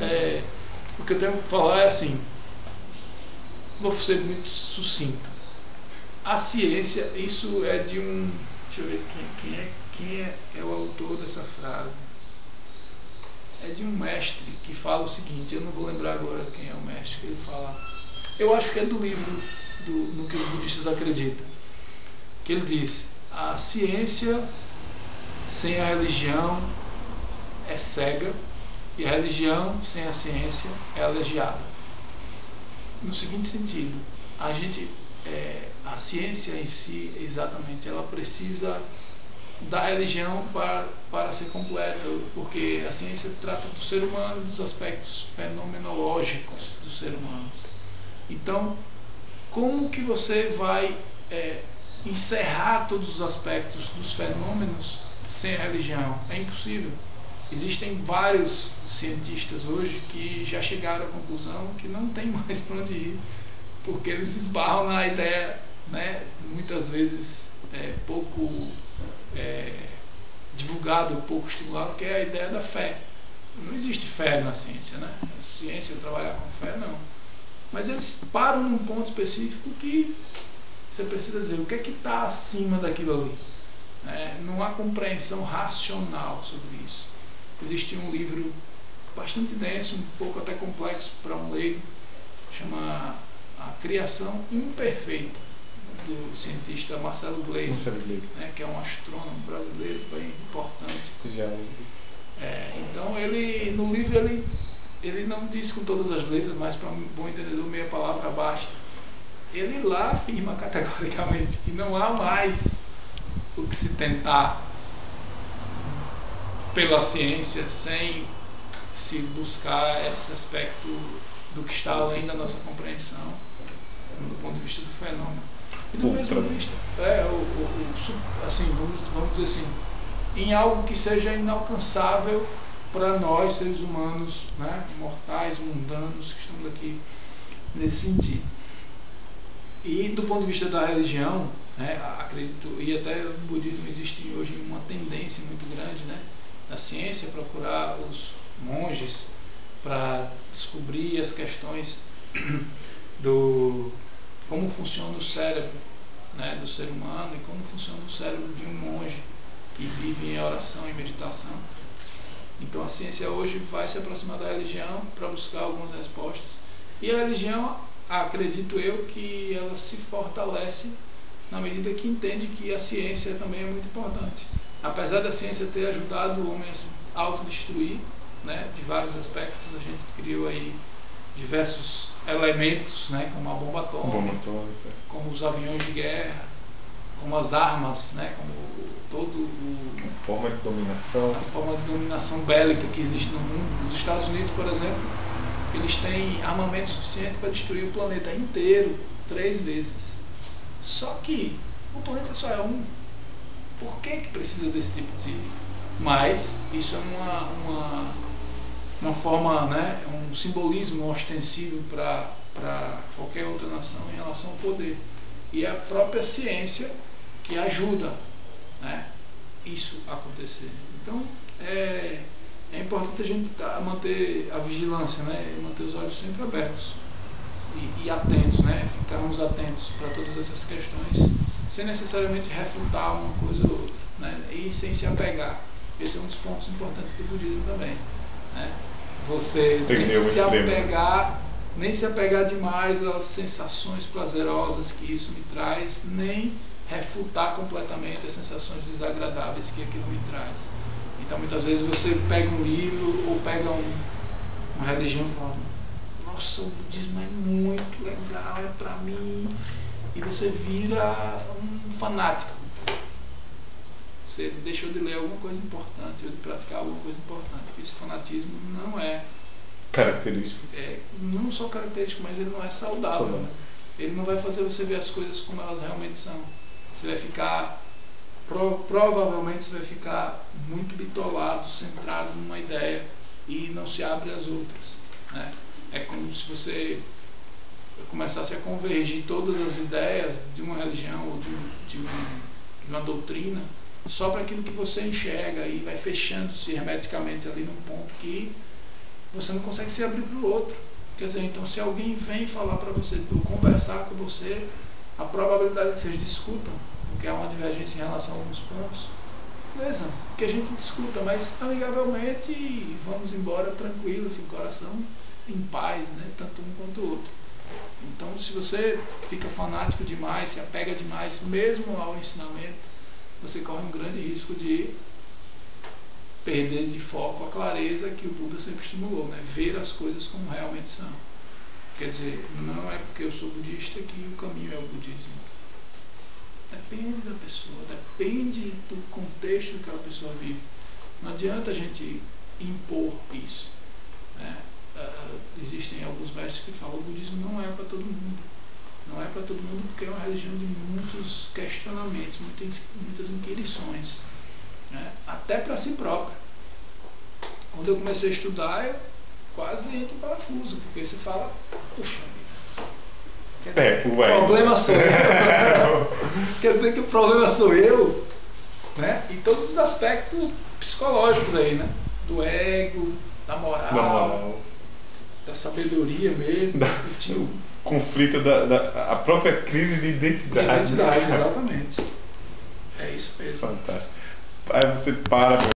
é, o que eu tenho que falar é assim, vou ser muito sucinto. A ciência, isso é de um. Deixa eu ver quem, quem, é, quem é, é o autor dessa frase. É de um mestre que fala o seguinte, eu não vou lembrar agora quem é o mestre que ele fala. Eu acho que é do livro do, no que os budistas acreditam. Que ele diz, a ciência sem a religião é cega e a religião sem a ciência é aleijada. No seguinte sentido, a gente, é, a ciência em si, exatamente, ela precisa da religião para, para ser completa, porque a ciência trata do ser humano, dos aspectos fenomenológicos do ser humano. Então, como que você vai é, encerrar todos os aspectos dos fenômenos sem a religião? É impossível. Existem vários cientistas hoje que já chegaram à conclusão que não tem mais para onde ir, porque eles esbarram na ideia, né, muitas vezes é, pouco é, divulgado, pouco estimulado, que é a ideia da fé. Não existe fé na ciência, né? A ciência trabalhar com fé, não. Mas eles param num ponto específico que você precisa dizer o que é que está acima daquilo ali. É, não há compreensão racional sobre isso. Existe um livro bastante denso, um pouco até complexo para um leigo, chama A Criação Imperfeita, do cientista Marcelo Gleisi, né, que é um astrônomo brasileiro bem importante. É, então ele no livro ele, ele não diz com todas as letras, mas para um bom entendedor meia palavra basta. Ele lá afirma categoricamente que não há mais o que se tentar pela ciência sem se buscar esse aspecto do que está além da nossa compreensão do ponto de vista do fenômeno. E do mesmo vista, é, o, o, o, assim, vamos, vamos dizer assim, em algo que seja inalcançável para nós, seres humanos, né, mortais, mundanos, que estamos aqui nesse sentido. E do ponto de vista da religião, né, acredito, e até no budismo existe hoje uma tendência muito grande, né, da procurar os monges para descobrir as questões do como funciona o cérebro né, do ser humano e como funciona o cérebro de um monge que vive em oração e meditação. Então a ciência hoje vai se aproximar da religião para buscar algumas respostas. E a religião, acredito eu, que ela se fortalece na medida que entende que a ciência também é muito importante. Apesar da ciência ter ajudado o homem a se autodestruir, né, de vários aspectos, a gente criou aí diversos elementos, né, como a bomba atômica, bomba atômica. como os aviões de guerra, como as armas, né, como todo o, a forma de dominação, a forma de dominação bélica que existe no mundo. Os Estados Unidos, por exemplo, eles têm armamento suficiente para destruir o planeta inteiro três vezes. Só que o planeta só é um. Por que, que precisa desse tipo de. Mas isso é uma, uma uma forma, né, um simbolismo ostensivo para qualquer outra nação em relação ao poder. E a própria ciência que ajuda né, isso acontecer. Então, é, é importante a gente tá, manter a vigilância, né, manter os olhos sempre abertos e, e atentos, né, ficarmos atentos para todas essas questões, sem necessariamente refutar uma coisa ou outra, né, e sem se apegar. Esse é um dos pontos importantes do budismo também. Né? Você nem se apegar, nem se apegar demais às sensações prazerosas que isso me traz, nem refutar completamente as sensações desagradáveis que aquilo me traz. Então muitas vezes você pega um livro ou pega um, uma religião e fala, nossa, o budismo é muito legal, é pra mim. E você vira um fanático você deixou de ler alguma coisa importante ou de praticar alguma coisa importante. Esse fanatismo não é característico. É, não só característico, mas ele não é saudável. Né? Ele não vai fazer você ver as coisas como elas realmente são. Você vai ficar pro, provavelmente você vai ficar muito bitolado, centrado numa ideia e não se abre às outras. Né? É como se você começasse a convergir todas as ideias de uma religião ou de, de, uma, de uma doutrina só para aquilo que você enxerga e vai fechando-se hermeticamente ali num ponto que você não consegue se abrir para o outro. Quer dizer, então se alguém vem falar para você, conversar com você, a probabilidade que vocês discutam, porque há uma divergência em relação a alguns pontos, beleza, que a gente discuta, mas amigavelmente vamos embora tranquilo, assim, coração em paz, né? Tanto um quanto o outro. Então, se você fica fanático demais, se apega demais, mesmo ao ensinamento, você corre um grande risco de perder de foco a clareza que o Buda sempre estimulou, né? ver as coisas como realmente são. Quer dizer, não é porque eu sou budista que o caminho é o budismo. Depende da pessoa, depende do contexto que aquela pessoa vive. Não adianta a gente impor isso. Né? Uh, existem alguns mestres que falam que o budismo não é para todo mundo. Não é para todo mundo porque é uma religião de muitos questionamentos, muitas, muitas inquirições né? até para si próprio. Quando eu comecei a estudar, eu quase entro em parafuso, porque você fala, puxa vida. É, o problema sou eu. quer dizer que o problema sou eu, né? Em todos os aspectos psicológicos aí, né? Do ego, da moral, da, moral. Da sabedoria mesmo. Da, do conflito da, da a própria crise de identidade. De identidade, exatamente. É isso mesmo. Fantástico. Aí você para,